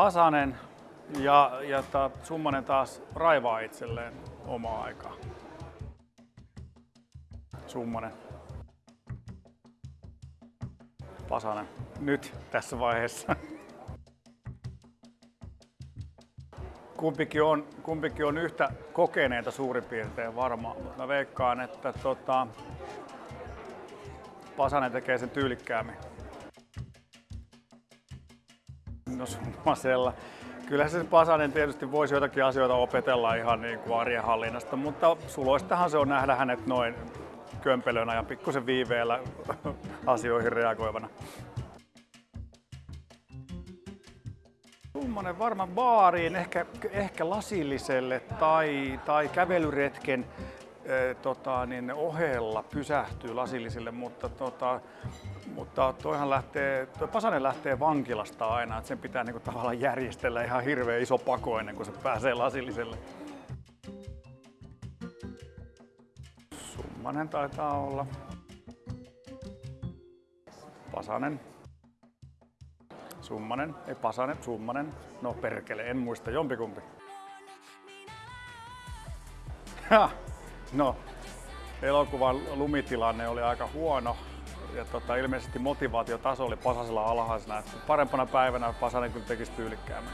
Pasanen ja, ja ta, Summanen taas raivaa itselleen omaa aikaa. Summanen. Pasanen. Nyt tässä vaiheessa. Kumpikin on, kumpikin on yhtä kokeneita suurin piirtein varmaan, mutta mä veikkaan, että tota, Pasanen tekee sen tyylikkäämmin. No summasella. Kyllä se Pasanen tietysti voisi jotakin asioita opetella ihan niin kuin arjen hallinnasta, mutta suloistahan se on nähdä hänet noin kömpelönä ja pikkusen viiveellä asioihin reagoivana. Summanen varmaan baariin, ehkä, ehkä lasilliselle tai, tai kävelyretken tota, niin ohella pysähtyy lasillisille, mutta, tota, mutta toihan lähtee, toi Pasanen lähtee vankilasta aina, että sen pitää niinku tavallaan järjestellä ihan hirveän iso pako ennen kuin se pääsee lasilliselle. Summanen taitaa olla. Pasanen. Summanen, ei Pasanen, Summanen. No perkele, en muista, jompikumpi. Ha, no, elokuvan lumitilanne oli aika huono ja tota, ilmeisesti motivaatiotaso oli Pasasella alhaisena. Parempana päivänä Pasanen kyllä tekisi tyylikkäämmin.